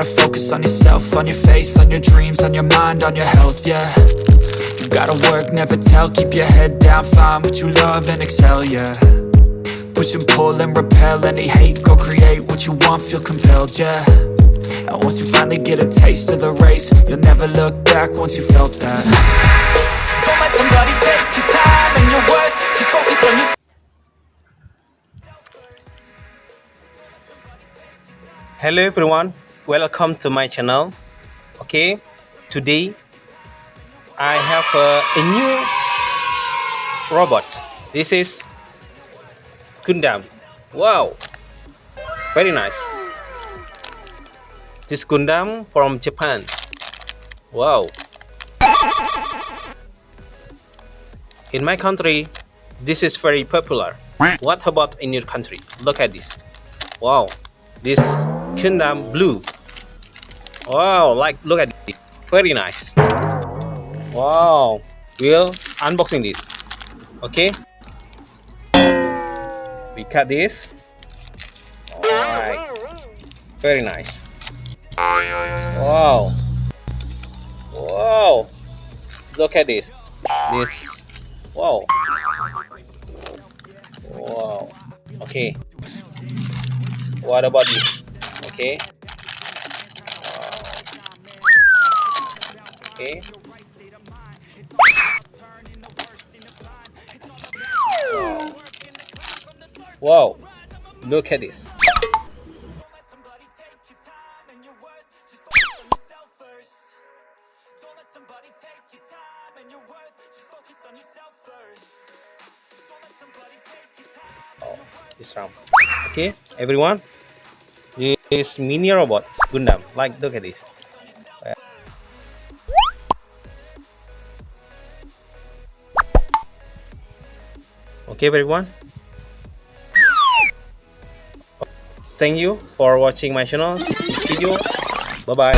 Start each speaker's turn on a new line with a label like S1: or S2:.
S1: focus on yourself, on your faith, on your dreams, on your mind, on your health, yeah. You gotta work, never tell, keep your head down, find what you love and excel, yeah. Push and pull and repel any hate, go create what you want, feel compelled, yeah. And once you finally get a taste of the race, you'll never look back once you felt that. Don't let somebody take your time and your worth, just focus on yourself.
S2: Hello everyone welcome to my channel. Okay today i have a, a new robot. This is gundam. Wow very nice. This gundam from japan. Wow. In my country this is very popular. What about in your country? Look at this. Wow this Gundam blue wow like look at it very nice. Wow we'll unboxing this. Okay? We cut this. Nice. Very nice. Wow. Wow. Look at this. This. Wow. Wow. Okay. What about this? Okay okay look at this. Oh, this round. Okay everyone. This mini robot Gundam. Like look at this okay everyone. Thank you for watching my channel this video. Bye bye